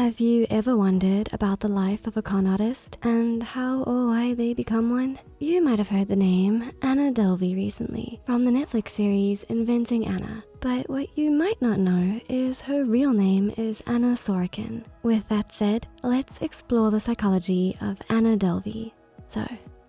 Have you ever wondered about the life of a con artist and how or why they become one? You might have heard the name Anna Delvey recently from the Netflix series Inventing Anna. But what you might not know is her real name is Anna Sorokin. With that said, let's explore the psychology of Anna Delvey. So,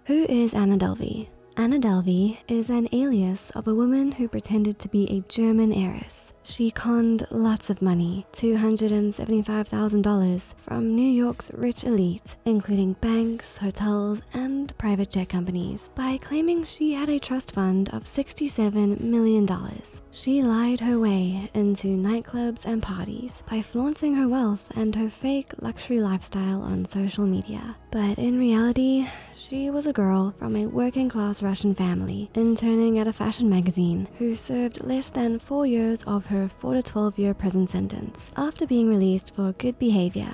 who is Anna Delvey? Anna Delvey is an alias of a woman who pretended to be a German heiress. She conned lots of money, $275,000 from New York's rich elite, including banks, hotels, and private jet companies, by claiming she had a trust fund of $67 million. She lied her way into nightclubs and parties by flaunting her wealth and her fake luxury lifestyle on social media. But in reality, she was a girl from a working class Russian family, interning at a fashion magazine, who served less than four years of her 4 to 12 year prison sentence after being released for good behavior.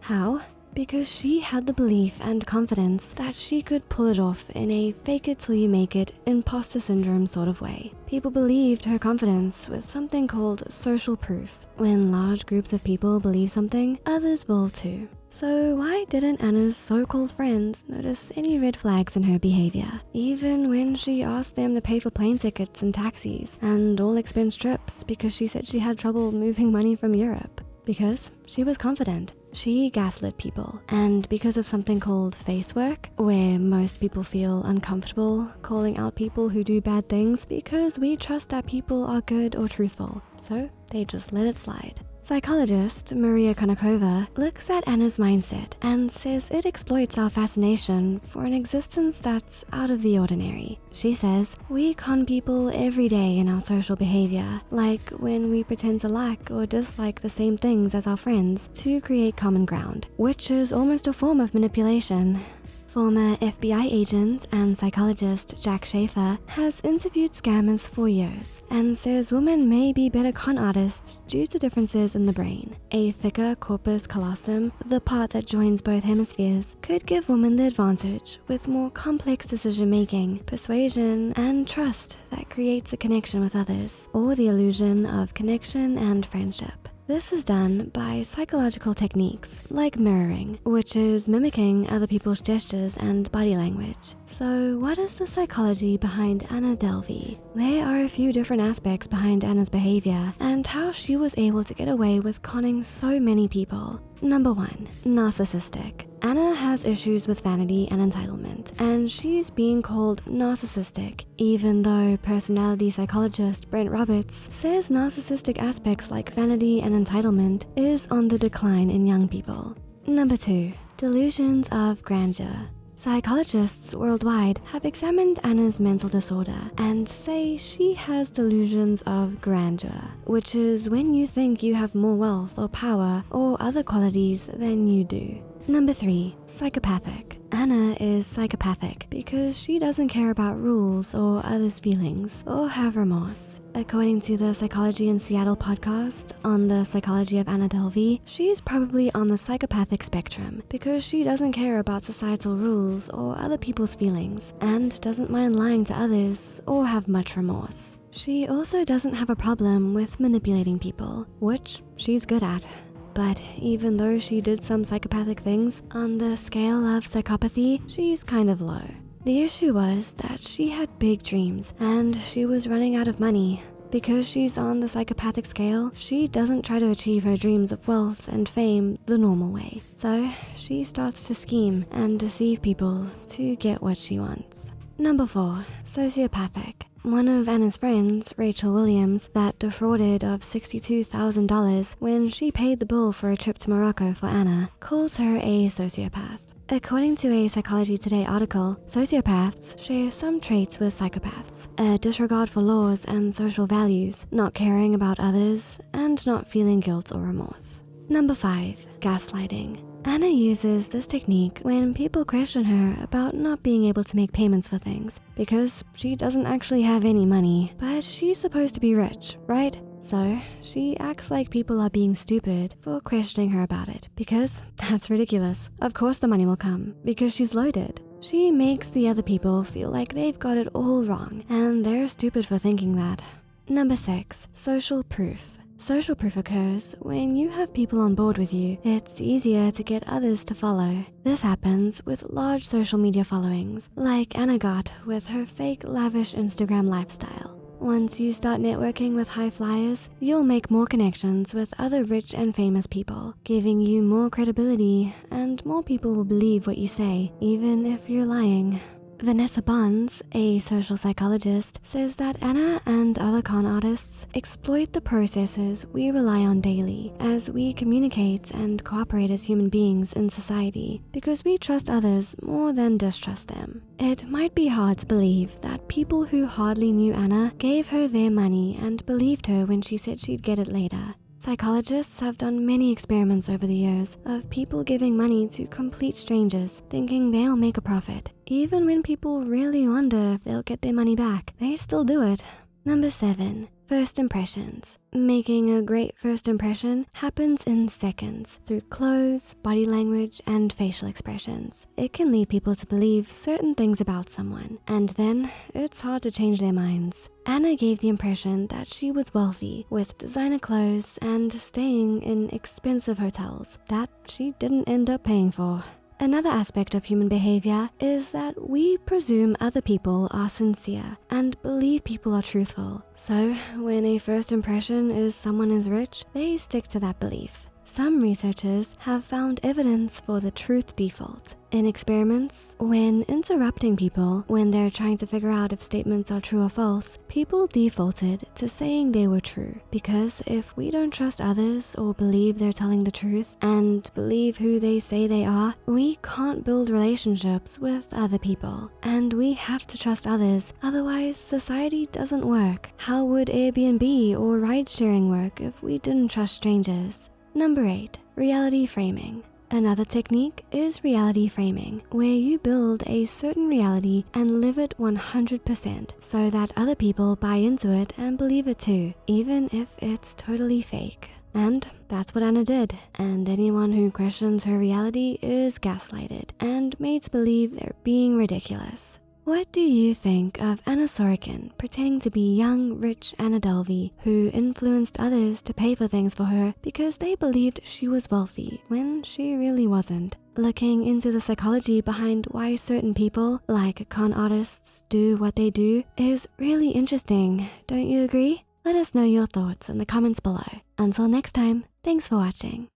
How? Because she had the belief and confidence that she could pull it off in a fake it till you make it imposter syndrome sort of way. People believed her confidence was something called social proof. When large groups of people believe something, others will too. So why didn't Anna's so-called friends notice any red flags in her behavior? Even when she asked them to pay for plane tickets and taxis and all expense trips because she said she had trouble moving money from Europe. Because she was confident. She gaslit people. And because of something called face work, where most people feel uncomfortable calling out people who do bad things because we trust that people are good or truthful. So they just let it slide. Psychologist Maria Konnikova looks at Anna's mindset and says it exploits our fascination for an existence that's out of the ordinary. She says, we con people every day in our social behavior, like when we pretend to like or dislike the same things as our friends to create common ground, which is almost a form of manipulation. Former FBI agent and psychologist Jack Schafer has interviewed scammers for years and says women may be better con artists due to differences in the brain. A thicker corpus callosum, the part that joins both hemispheres, could give women the advantage with more complex decision making, persuasion, and trust that creates a connection with others, or the illusion of connection and friendship. This is done by psychological techniques like mirroring, which is mimicking other people's gestures and body language. So what is the psychology behind Anna Delvey? There are a few different aspects behind Anna's behavior and how she was able to get away with conning so many people. Number one, narcissistic. Anna has issues with vanity and entitlement, and she's being called narcissistic, even though personality psychologist Brent Roberts says narcissistic aspects like vanity and entitlement is on the decline in young people. Number two, delusions of grandeur. Psychologists worldwide have examined Anna's mental disorder and say she has delusions of grandeur, which is when you think you have more wealth or power or other qualities than you do. Number three, psychopathic. Anna is psychopathic because she doesn't care about rules or others' feelings or have remorse. According to the Psychology in Seattle podcast on the psychology of Anna Delvey, she's probably on the psychopathic spectrum because she doesn't care about societal rules or other people's feelings and doesn't mind lying to others or have much remorse. She also doesn't have a problem with manipulating people, which she's good at. But even though she did some psychopathic things, on the scale of psychopathy, she's kind of low. The issue was that she had big dreams and she was running out of money. Because she's on the psychopathic scale, she doesn't try to achieve her dreams of wealth and fame the normal way. So she starts to scheme and deceive people to get what she wants. Number four, sociopathic. One of Anna's friends, Rachel Williams, that defrauded of $62,000 when she paid the bill for a trip to Morocco for Anna, calls her a sociopath. According to a Psychology Today article, sociopaths share some traits with psychopaths, a disregard for laws and social values, not caring about others, and not feeling guilt or remorse. Number five, gaslighting. Anna uses this technique when people question her about not being able to make payments for things because she doesn't actually have any money, but she's supposed to be rich, right? So she acts like people are being stupid for questioning her about it because that's ridiculous. Of course the money will come because she's loaded. She makes the other people feel like they've got it all wrong and they're stupid for thinking that. Number six, social proof. Social proof occurs when you have people on board with you. It's easier to get others to follow. This happens with large social media followings, like Anna got with her fake lavish Instagram lifestyle. Once you start networking with high flyers, you'll make more connections with other rich and famous people, giving you more credibility, and more people will believe what you say, even if you're lying. Vanessa Bohns, a social psychologist, says that Anna and other con artists exploit the processes we rely on daily as we communicate and cooperate as human beings in society because we trust others more than distrust them. It might be hard to believe that people who hardly knew Anna gave her their money and believed her when she said she'd get it later. Psychologists have done many experiments over the years of people giving money to complete strangers thinking they'll make a profit. Even when people really wonder if they'll get their money back, they still do it. Number seven, First impressions. Making a great first impression happens in seconds through clothes, body language, and facial expressions. It can lead people to believe certain things about someone, and then it's hard to change their minds. Anna gave the impression that she was wealthy with designer clothes and staying in expensive hotels that she didn't end up paying for. Another aspect of human behavior is that we presume other people are sincere and believe people are truthful. So when a first impression is someone is rich, they stick to that belief. Some researchers have found evidence for the truth default. In experiments, when interrupting people when they're trying to figure out if statements are true or false, people defaulted to saying they were true. Because if we don't trust others or believe they're telling the truth and believe who they say they are, we can't build relationships with other people. And we have to trust others, otherwise society doesn't work. How would Airbnb or ride sharing work if we didn't trust strangers? Number eight, reality framing. Another technique is reality framing, where you build a certain reality and live it 100% so that other people buy into it and believe it too, even if it's totally fake. And that's what Anna did. And anyone who questions her reality is gaslighted and made to believe they're being ridiculous. What do you think of Anna Sorokin pretending to be young, rich Anna Delvey who influenced others to pay for things for her because they believed she was wealthy when she really wasn't? Looking into the psychology behind why certain people, like con artists, do what they do is really interesting, don't you agree? Let us know your thoughts in the comments below. Until next time, thanks for watching.